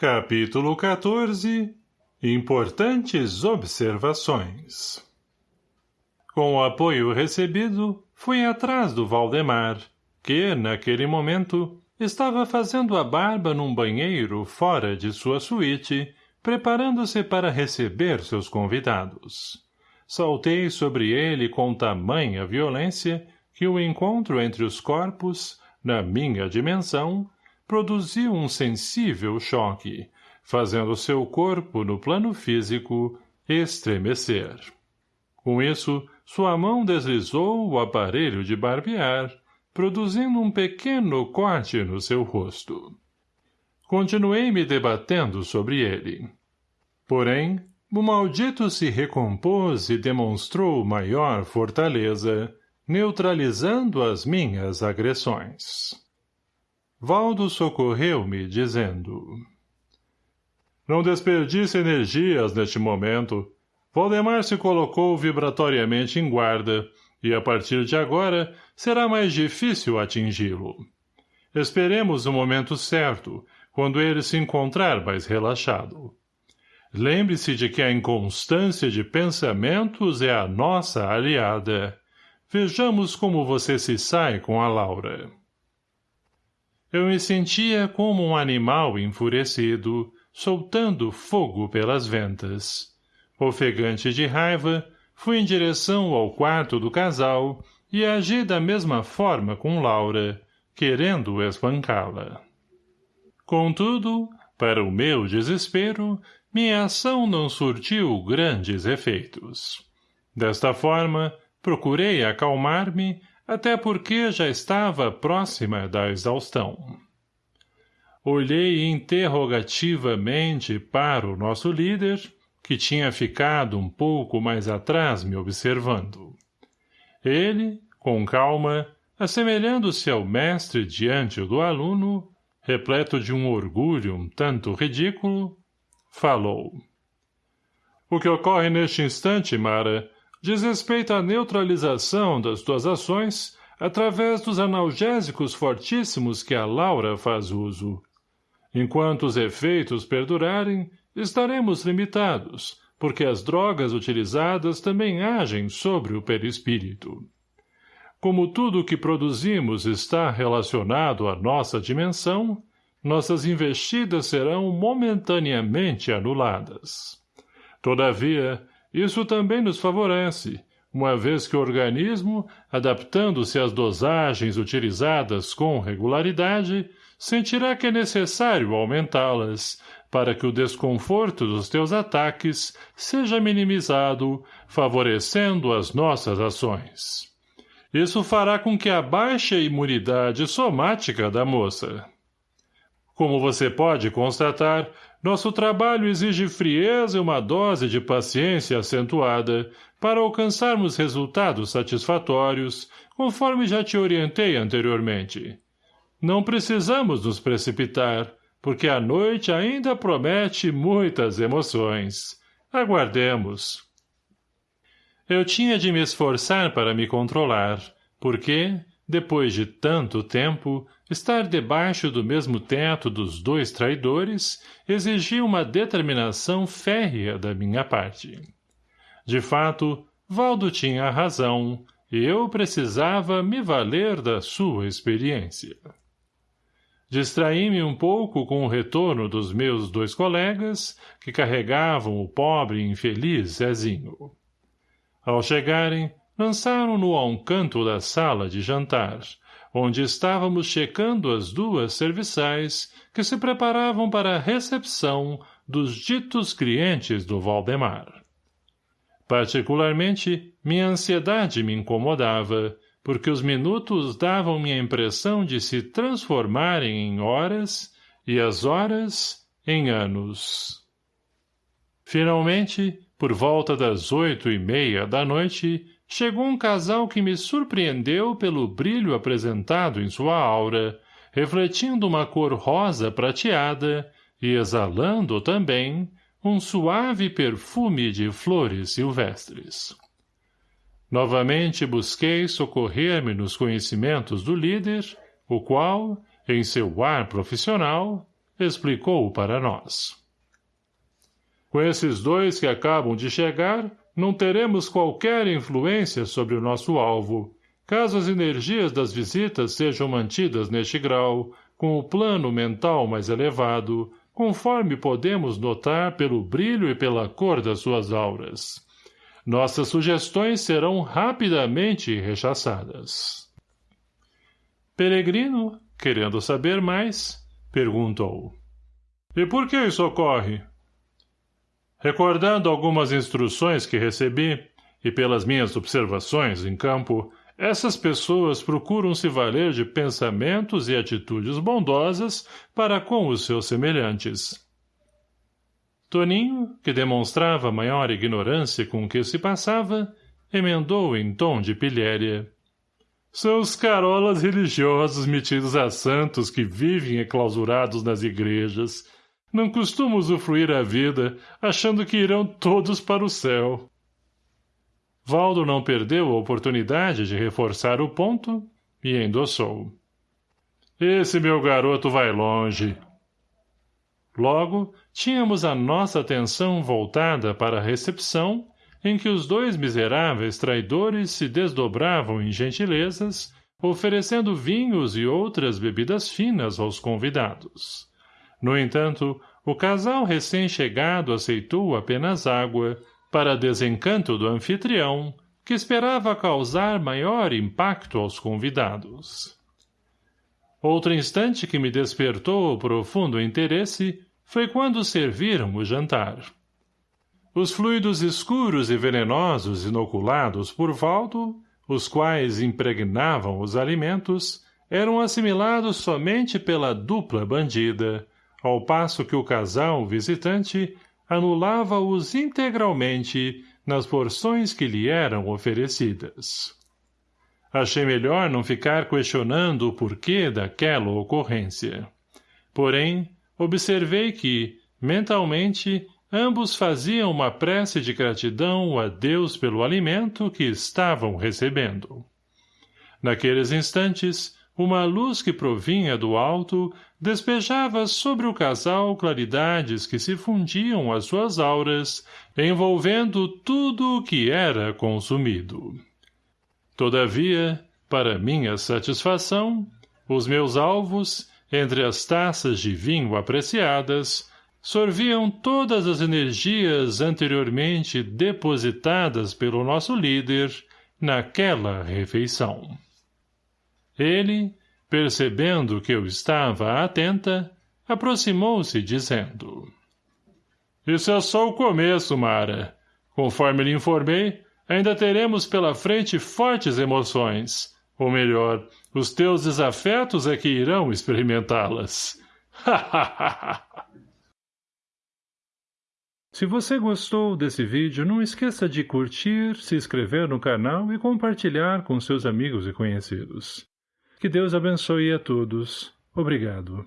Capítulo 14 Importantes observações Com o apoio recebido, fui atrás do Valdemar, que, naquele momento, estava fazendo a barba num banheiro fora de sua suíte, preparando-se para receber seus convidados. Saltei sobre ele com tamanha violência que o encontro entre os corpos, na minha dimensão, produziu um sensível choque, fazendo seu corpo, no plano físico, estremecer. Com isso, sua mão deslizou o aparelho de barbear, produzindo um pequeno corte no seu rosto. Continuei me debatendo sobre ele. Porém, o maldito se recompôs e demonstrou maior fortaleza, neutralizando as minhas agressões. Valdo socorreu-me, dizendo... Não desperdice energias neste momento. Valdemar se colocou vibratoriamente em guarda, e a partir de agora será mais difícil atingi-lo. Esperemos o momento certo, quando ele se encontrar mais relaxado. Lembre-se de que a inconstância de pensamentos é a nossa aliada. Vejamos como você se sai com a Laura. Eu me sentia como um animal enfurecido, soltando fogo pelas ventas. Ofegante de raiva, fui em direção ao quarto do casal e agi da mesma forma com Laura, querendo espancá-la. Contudo, para o meu desespero, minha ação não surtiu grandes efeitos. Desta forma, procurei acalmar-me até porque já estava próxima da exaustão. Olhei interrogativamente para o nosso líder, que tinha ficado um pouco mais atrás me observando. Ele, com calma, assemelhando-se ao mestre diante do aluno, repleto de um orgulho um tanto ridículo, falou. O que ocorre neste instante, Mara, diz respeito à neutralização das tuas ações através dos analgésicos fortíssimos que a Laura faz uso. Enquanto os efeitos perdurarem, estaremos limitados, porque as drogas utilizadas também agem sobre o perispírito. Como tudo o que produzimos está relacionado à nossa dimensão, nossas investidas serão momentaneamente anuladas. Todavia, isso também nos favorece, uma vez que o organismo, adaptando-se às dosagens utilizadas com regularidade, sentirá que é necessário aumentá-las, para que o desconforto dos teus ataques seja minimizado, favorecendo as nossas ações. Isso fará com que a baixa imunidade somática da moça. Como você pode constatar, nosso trabalho exige frieza e uma dose de paciência acentuada para alcançarmos resultados satisfatórios, conforme já te orientei anteriormente. Não precisamos nos precipitar, porque a noite ainda promete muitas emoções. Aguardemos. Eu tinha de me esforçar para me controlar, porque, depois de tanto tempo, estar debaixo do mesmo teto dos dois traidores exigia uma determinação férrea da minha parte. De fato, Valdo tinha razão, e eu precisava me valer da sua experiência. Distraí-me um pouco com o retorno dos meus dois colegas, que carregavam o pobre e infeliz Zezinho. Ao chegarem, lançaram-no a um canto da sala de jantar, onde estávamos checando as duas serviçais que se preparavam para a recepção dos ditos clientes do Valdemar. Particularmente, minha ansiedade me incomodava, porque os minutos davam-me a impressão de se transformarem em horas e as horas em anos. Finalmente, por volta das oito e meia da noite, chegou um casal que me surpreendeu pelo brilho apresentado em sua aura, refletindo uma cor rosa prateada e exalando também um suave perfume de flores silvestres. Novamente busquei socorrer-me nos conhecimentos do líder, o qual, em seu ar profissional, explicou para nós. Com esses dois que acabam de chegar, não teremos qualquer influência sobre o nosso alvo. Caso as energias das visitas sejam mantidas neste grau, com o plano mental mais elevado, conforme podemos notar pelo brilho e pela cor das suas auras. Nossas sugestões serão rapidamente rechaçadas. Peregrino, querendo saber mais, perguntou. E por que isso ocorre? Recordando algumas instruções que recebi, e pelas minhas observações em campo, essas pessoas procuram se valer de pensamentos e atitudes bondosas para com os seus semelhantes. Toninho, que demonstrava maior ignorância com o que se passava, emendou em tom de pilhéria. São os carolas religiosos metidos a santos que vivem enclausurados nas igrejas. Não costumam usufruir a vida, achando que irão todos para o céu. Valdo não perdeu a oportunidade de reforçar o ponto e endossou. Esse meu garoto vai longe. Logo, tínhamos a nossa atenção voltada para a recepção, em que os dois miseráveis traidores se desdobravam em gentilezas, oferecendo vinhos e outras bebidas finas aos convidados. No entanto, o casal recém-chegado aceitou apenas água, para desencanto do anfitrião, que esperava causar maior impacto aos convidados. Outro instante que me despertou profundo interesse foi quando serviram o jantar. Os fluidos escuros e venenosos inoculados por Valdo, os quais impregnavam os alimentos, eram assimilados somente pela dupla bandida, ao passo que o casal visitante anulava-os integralmente nas porções que lhe eram oferecidas. Achei melhor não ficar questionando o porquê daquela ocorrência. Porém, observei que, mentalmente, ambos faziam uma prece de gratidão a Deus pelo alimento que estavam recebendo. Naqueles instantes, uma luz que provinha do alto despejava sobre o casal claridades que se fundiam às suas auras, envolvendo tudo o que era consumido. Todavia, para minha satisfação, os meus alvos, entre as taças de vinho apreciadas, sorviam todas as energias anteriormente depositadas pelo nosso líder naquela refeição. Ele, percebendo que eu estava atenta, aproximou-se dizendo Isso é só o começo, Mara. Conforme lhe informei, ainda teremos pela frente fortes emoções. Ou melhor, os teus desafetos é que irão experimentá-las. Se você gostou desse vídeo, não esqueça de curtir, se inscrever no canal e compartilhar com seus amigos e conhecidos. Que Deus abençoe a todos. Obrigado.